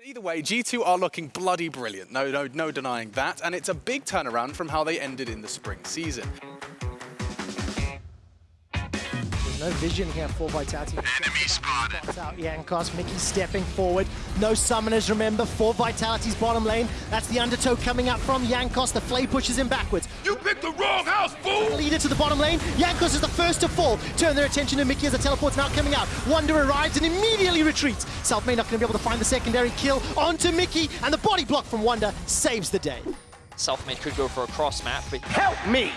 But either way, G2 are looking bloody brilliant. No, no, no denying that. And it's a big turnaround from how they ended in the spring season. No vision here for Vitality. Enemy spotted. Spots out Jankos, Mickey stepping forward. No summoners, remember, for Vitality's bottom lane. That's the undertow coming up from Jankos. The flay pushes him backwards. You picked the wrong house, fool! Leader to the bottom lane. Jankos is the first to fall. Turn their attention to Mickey as the teleport's now coming out. Wunder arrives and immediately retreats. Selfmade not going to be able to find the secondary kill onto Mickey, and the body block from Wunder saves the day. Selfmade could go for a cross map, but Help me!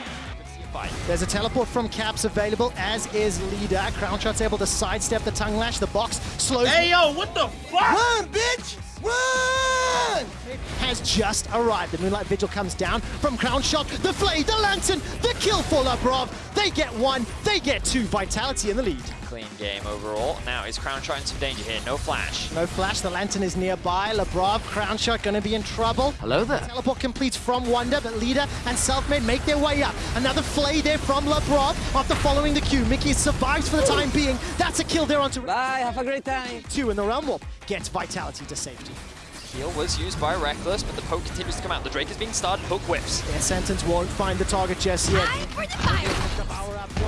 Could see a fight. There's a teleport from Caps available, as is Leader. Crownshot's able to sidestep the tongue lash. The box slows. Hey yo, what the fuck? Run, bitch! Run! Has just arrived. The Moonlight Vigil comes down from Crownshot. The Flay, the Lantern, the kill for Labrov. They get one, they get two. Vitality in the lead. Clean game overall. Now is Crownshot in some danger here? No flash. No flash, the Lantern is nearby. Labrov, Crownshot gonna be in trouble. Hello there. Teleport completes from Wunder, but Leader and Selfmade make their way up. Another Flay there from Labrov after following the queue. Mickey survives for the time being. That's a kill there onto Bye, have a great time. two, in the Realm Warp gets Vitality to safety. Heal was used by Rekkles, but the poke continues to come out. The Drake is being started. Hook whips. Their sentence won't find the target just yet. Power up one.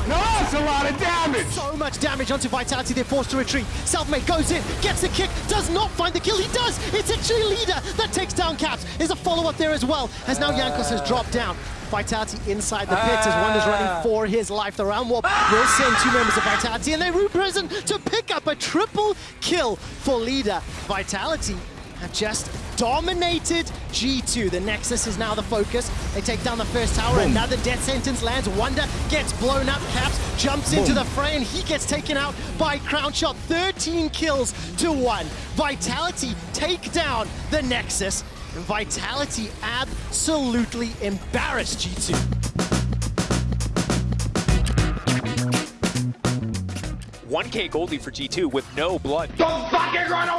No, it's a lot of damage! So much damage onto Vitality, they're forced to retreat. Selfmade goes in, gets the kick, does not find the kill. He does! It's actually Leader that takes down Caps. There's a follow-up there as well, as now Jankos has dropped down. Vitality inside the pits as Wunder's running ah. for his life. The round warp ah. will send two members of Vitality, and they root present to pick up a triple kill for Leader. Vitality have just dominated G2. The Nexus is now the focus. They take down the first tower. Another death sentence lands. Wunder gets blown up. Caps jumps into the fray and he gets taken out by Crownshot. 13 kills to one. Vitality take down the Nexus. And Vitality absolutely embarrassed G2. 1k Goldie for G2 with no blood. Don't fucking run away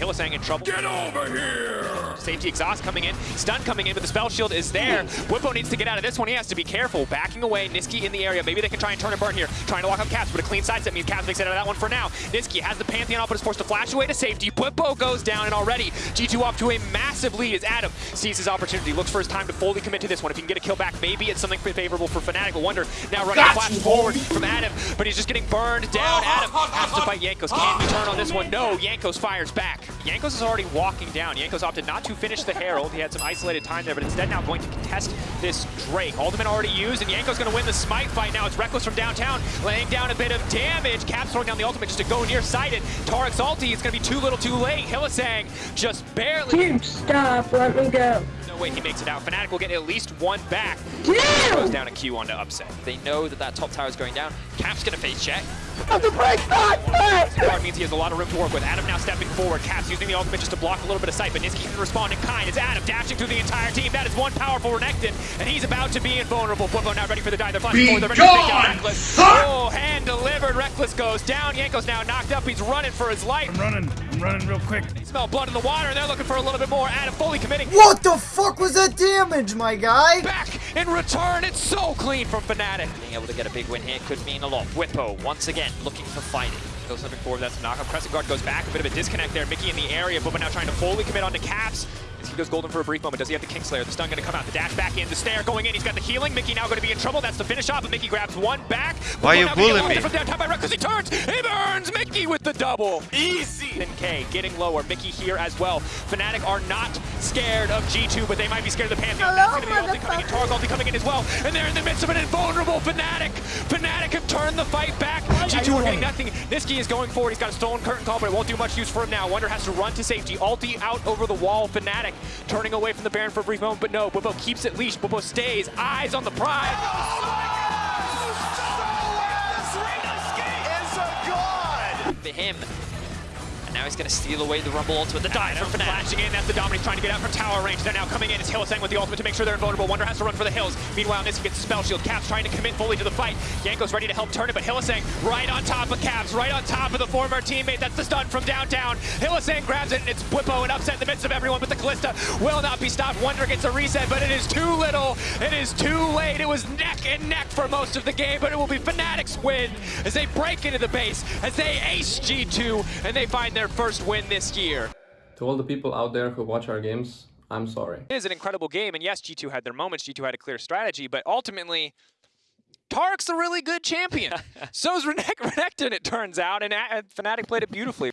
Hylissang in trouble. Get over here! Safety exhaust coming in, stun coming in, but the spell shield is there. Bwipo needs to get out of this one. He has to be careful. Backing away, Nisqy in the area. Maybe they can try and turn and burn here. Trying to lock up Caps, but a clean sidestep means Caps makes it out of that one for now. Nisqy has the Pantheon up, but is forced to flash away to safety. Bwipo goes down, and already G2 off to a massive lead as Adam sees his opportunity. Looks for his time to fully commit to this one. If he can get a kill back, maybe it's something favorable for Fnatic. But Wunder now running a flash forward from Adam, but he's just getting burned down. Adam has to fight Jankos. Can he turn on this one? No, Jankos fires back. Jankos is already walking down. Jankos opted not to finish the Herald. He had some isolated time there, but instead now going to contest this Drake. Ultimate already used, and Janko's going to win the Smite fight now. It's Rekkles from downtown, laying down a bit of damage. Caps throwing down the ultimate just to go nearsighted. Taric's ulti is going to be too little too late. Hylissang just barely. Dude, stop. Let me go. No way he makes it out. Fnatic will get at least one back. Dude! Goes down a Q onto upset. They know that that top tower is going down. Cap's going to face check. The break not! Guard means he has a lot of room to work with. Adam now stepping forward. Caps using the ultimate just to block a little bit of sight, but Nisqy can respond in kind It's Adam dashing through the entire team. That is one powerful Renekton, and he's about to be invulnerable. Bwipo now ready for the die. They're flashing forward. They're ready to take down Rekkles. son! Oh, hand delivered. Rekkles goes down. Janko's now knocked up. He's running for his life. I'm running. I'm running real quick. They smell blood in the water, and they're looking for a little bit more. Adam fully committing. What the fuck was that damage, my guy? Back in return. It's so clean from Fnatic. Being able to get a big win here could mean a lot. Bwipo, once again, looking for fighting. Goes stepping forward, that's a knockup. Crescent Guard goes back, a bit of a disconnect there. Mickey in the area, Bubba now trying to fully commit onto Caps. As he goes golden for a brief moment, does he have the Kingslayer? The stun gonna come out, the dash back in, the snare going in, he's got the healing. Mickey now gonna be in trouble, that's the finish off, but Mickey grabs one back. Why Bubba you bullying me? From downtown by Rekkles, he turns, he burns Mickey with the double. Easy. And K getting lower, Mickey here as well. Fnatic are not scared of G2, but they might be scared of the Pantheon. That's gonna be ulti coming in, Taric ulti coming in as well, and they're in the midst of an invulnerable Fnatic. Fnatic have turned the fight back. G2 are getting nothing. Nisqy is going forward. He's got a stolen curtain call, but it won't do much use for him now. Wunder has to run to safety. Ulti out over the wall. Fnatic turning away from the Baron for a brief moment, but no. Bubbo keeps it leashed. Bubbo stays. Eyes on the prize. Oh For him. And now he's going to steal away the Rumble ultimate. The dive from Fnatic. flashing in. That's the Dominate trying to get out from tower range. They're now coming in. It's Hylissang with the ultimate to make sure they're invulnerable. Wunder has to run for the hills. Meanwhile, Nisqy gets the spell shield. Caps trying to commit fully to the fight. Janko's ready to help turn it, but Hylissang right on top of Caps, right on top of the former teammate. That's the stun from downtown. Hylissang grabs it, and it's Bwipo and upset in the midst of everyone, but the Kalista will not be stopped. Wunder gets a reset, but it is too little. It is too late. It was neck and neck for most of the game, but it will be Fnatic's win as they break into the base, as they ace G2, and they find their first win this year. To all the people out there who watch our games, I'm sorry. It is an incredible game, and yes, G2 had their moments, G2 had a clear strategy, but ultimately, Taric's a really good champion. So's Renekton, it turns out, and uh, Fnatic played it beautifully.